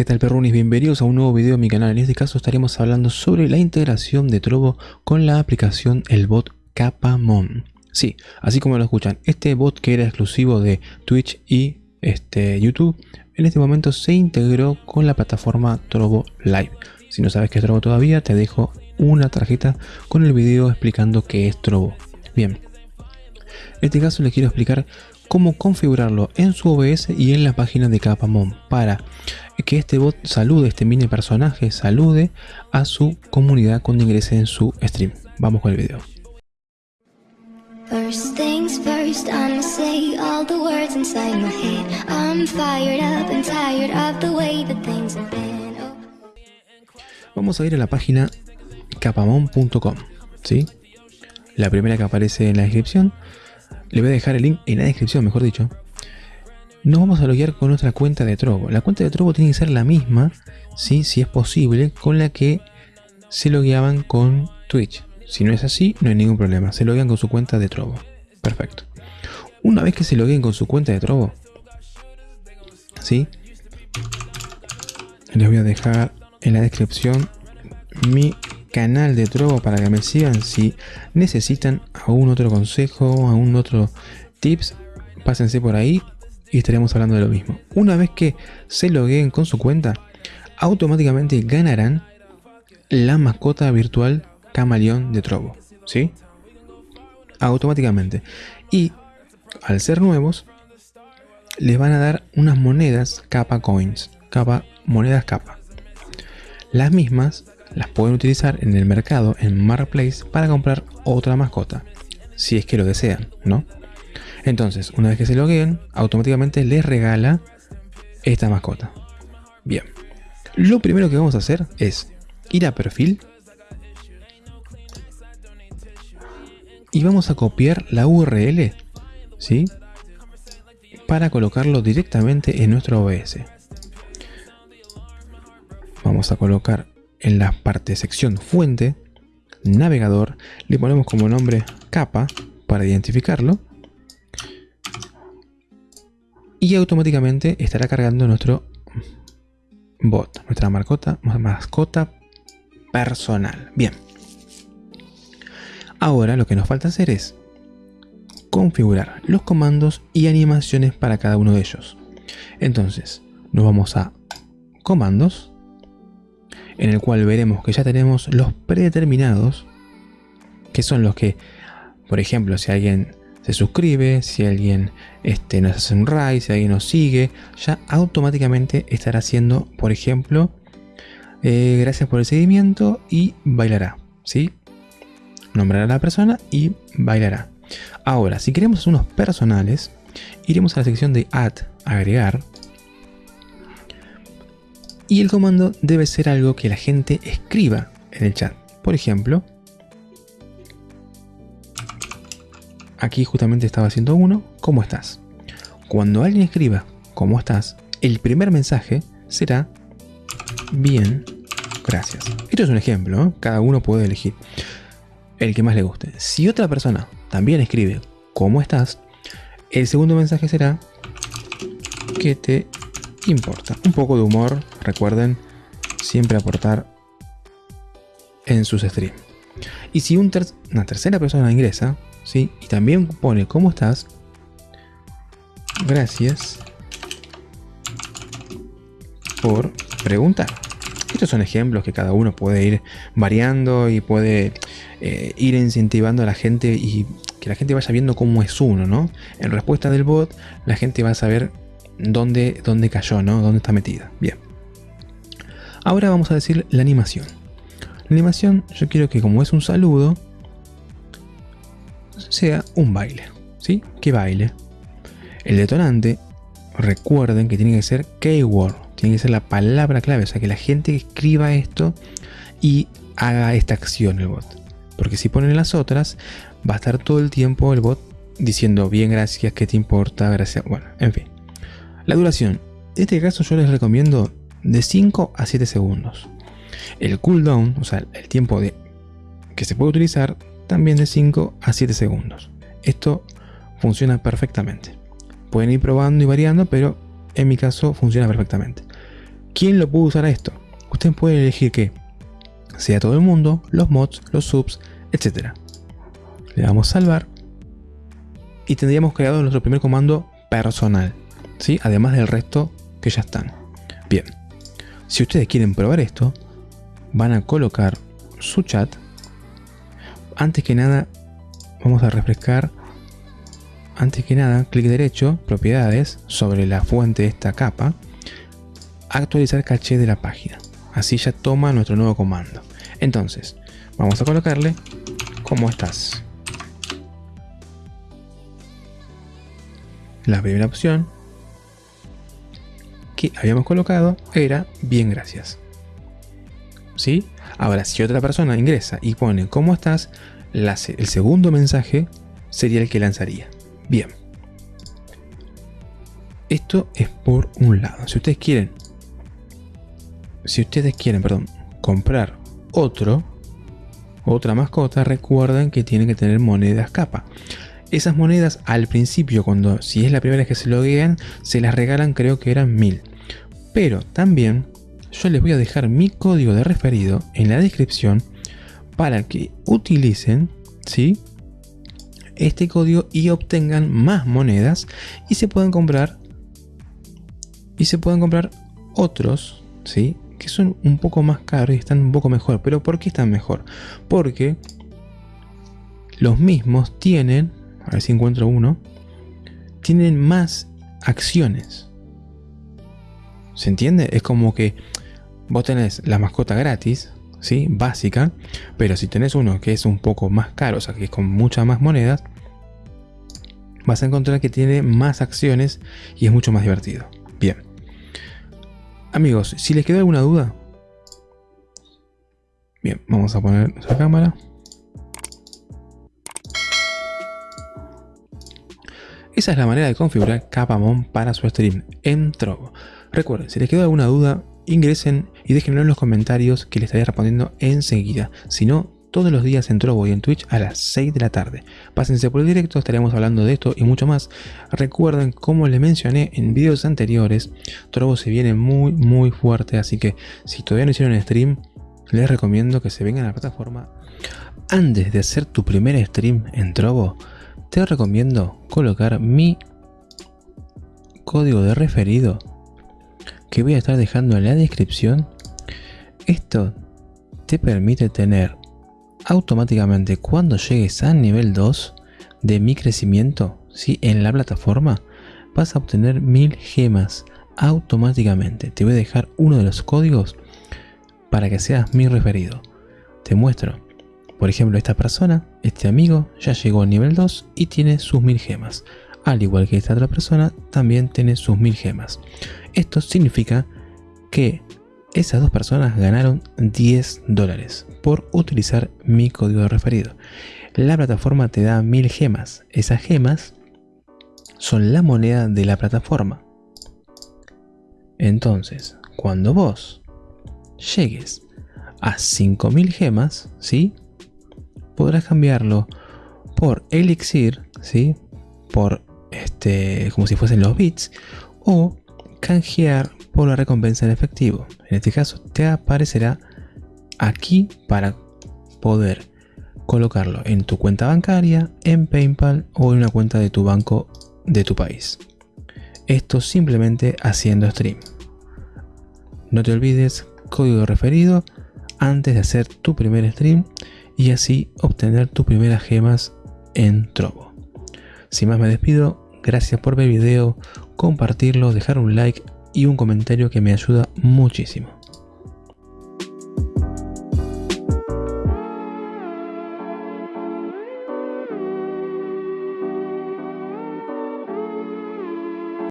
¿Qué tal perrunis? Bienvenidos a un nuevo video de mi canal. En este caso estaremos hablando sobre la integración de Trovo con la aplicación el bot Capamon. Sí, así como lo escuchan, este bot que era exclusivo de Twitch y este, YouTube, en este momento se integró con la plataforma Trovo Live. Si no sabes qué es Trovo todavía, te dejo una tarjeta con el video explicando qué es Trovo. Bien, en este caso les quiero explicar cómo configurarlo en su OBS y en la página de Capamon para que este bot salude, este mini personaje salude a su comunidad cuando ingrese en su stream. Vamos con el video. Vamos a ir a la página capamon.com, ¿sí? La primera que aparece en la descripción le voy a dejar el link en la descripción, mejor dicho. Nos vamos a loguear con nuestra cuenta de Trovo. La cuenta de Trovo tiene que ser la misma, ¿sí? si es posible, con la que se logueaban con Twitch. Si no es así, no hay ningún problema. Se loguean con su cuenta de Trovo. Perfecto. Una vez que se logueen con su cuenta de Trovo, ¿sí? Les voy a dejar en la descripción mi canal de Trovo para que me sigan. Si necesitan algún otro consejo, algún otro tips, pásense por ahí y estaremos hablando de lo mismo. Una vez que se logueen con su cuenta, automáticamente ganarán la mascota virtual camaleón de Trovo. ¿Sí? Automáticamente. Y al ser nuevos, les van a dar unas monedas capa coins. Capa, monedas capa. Las mismas las pueden utilizar en el mercado, en Marketplace, para comprar otra mascota, si es que lo desean, ¿no? Entonces, una vez que se logueen, automáticamente les regala esta mascota. Bien, lo primero que vamos a hacer es ir a perfil y vamos a copiar la URL, ¿sí? Para colocarlo directamente en nuestro OBS. Vamos a colocar en la parte sección fuente, navegador, le ponemos como nombre capa para identificarlo y automáticamente estará cargando nuestro bot, nuestra mascota, mascota personal. Bien. Ahora lo que nos falta hacer es configurar los comandos y animaciones para cada uno de ellos. Entonces, nos vamos a comandos, en el cual veremos que ya tenemos los predeterminados, que son los que, por ejemplo, si alguien se suscribe, si alguien este, nos hace un raid, si alguien nos sigue, ya automáticamente estará haciendo, por ejemplo, eh, gracias por el seguimiento y bailará, ¿sí? Nombrará a la persona y bailará. Ahora, si queremos unos personales, iremos a la sección de add, agregar, y el comando debe ser algo que la gente escriba en el chat. Por ejemplo, aquí justamente estaba haciendo uno, ¿cómo estás? Cuando alguien escriba ¿cómo estás? El primer mensaje será bien, gracias. Esto es un ejemplo, cada uno puede elegir el que más le guste. Si otra persona también escribe ¿cómo estás? El segundo mensaje será que te importa. Un poco de humor, recuerden, siempre aportar en sus streams. Y si una tercera persona ingresa, ¿sí? y también pone ¿cómo estás? Gracias por preguntar. Estos son ejemplos que cada uno puede ir variando y puede eh, ir incentivando a la gente y que la gente vaya viendo cómo es uno, ¿no? En respuesta del bot, la gente va a saber dónde, dónde cayó, ¿no? Dónde está metida. Bien. Ahora vamos a decir la animación. La animación, yo quiero que como es un saludo, sea un baile. ¿Sí? Que baile. El detonante, recuerden que tiene que ser keyword. Tiene que ser la palabra clave. O sea, que la gente escriba esto y haga esta acción el bot. Porque si ponen las otras, va a estar todo el tiempo el bot diciendo bien gracias, qué te importa, gracias. Bueno, en fin. La duración. En este caso yo les recomiendo de 5 a 7 segundos. El cooldown, o sea, el tiempo de que se puede utilizar, también de 5 a 7 segundos. Esto funciona perfectamente. Pueden ir probando y variando, pero en mi caso funciona perfectamente. ¿Quién lo puede usar a esto? Usted puede elegir que sea todo el mundo, los mods, los subs, etc. Le damos salvar y tendríamos creado nuestro primer comando personal, ¿sí? además del resto que ya están. Bien, si ustedes quieren probar esto, van a colocar su chat. Antes que nada, vamos a refrescar. Antes que nada, clic derecho, propiedades, sobre la fuente de esta capa, actualizar caché de la página. Así ya toma nuestro nuevo comando. Entonces, vamos a colocarle ¿Cómo estás? La primera opción que habíamos colocado era bien gracias. ¿Sí? Ahora, si otra persona ingresa y pone ¿Cómo estás? el segundo mensaje sería el que lanzaría. Bien. Esto es por un lado. Si ustedes quieren, si ustedes quieren, perdón, comprar otro, otra mascota, recuerden que tienen que tener monedas capa. Esas monedas al principio, cuando si es la primera vez que se loguean, se las regalan creo que eran mil. Pero también yo les voy a dejar mi código de referido en la descripción para que utilicen ¿sí? este código y obtengan más monedas y se puedan comprar y se puedan comprar otros ¿sí? que son un poco más caros y están un poco mejor. ¿Pero por qué están mejor? Porque los mismos tienen, a ver si encuentro uno, tienen más acciones. ¿Se entiende? Es como que vos tenés la mascota gratis, ¿sí? Básica, pero si tenés uno que es un poco más caro, o sea, que es con muchas más monedas, vas a encontrar que tiene más acciones y es mucho más divertido. Bien. Amigos, si les queda alguna duda, bien, vamos a poner nuestra cámara. Esa es la manera de configurar Capamon para su stream en Trovo. Recuerden, si les queda alguna duda, ingresen y déjenlo en los comentarios que les estaré respondiendo enseguida. Si no, todos los días en Trovo y en Twitch a las 6 de la tarde. Pásense por el directo, estaremos hablando de esto y mucho más. Recuerden, como les mencioné en videos anteriores, Trovo se viene muy muy fuerte, así que si todavía no hicieron stream, les recomiendo que se vengan a la plataforma. Antes de hacer tu primer stream en Trovo, te recomiendo colocar mi código de referido que voy a estar dejando en la descripción. Esto te permite tener automáticamente cuando llegues al nivel 2 de mi crecimiento ¿sí? en la plataforma vas a obtener mil gemas automáticamente te voy a dejar uno de los códigos para que seas mi referido te muestro por ejemplo esta persona este amigo ya llegó al nivel 2 y tiene sus mil gemas al igual que esta otra persona también tiene sus mil gemas esto significa que esas dos personas ganaron 10 dólares por utilizar mi código referido. La plataforma te da 1000 gemas. Esas gemas son la moneda de la plataforma. Entonces, cuando vos llegues a 5000 gemas, ¿sí? Podrás cambiarlo por elixir, ¿sí? Por este, como si fuesen los bits, o canjear por la recompensa en efectivo. En este caso te aparecerá aquí para poder colocarlo en tu cuenta bancaria, en Paypal o en una cuenta de tu banco de tu país. Esto simplemente haciendo stream. No te olvides código referido antes de hacer tu primer stream y así obtener tus primeras gemas en Trovo. Sin más me despido, gracias por ver el video, compartirlo, dejar un like y un comentario que me ayuda muchísimo.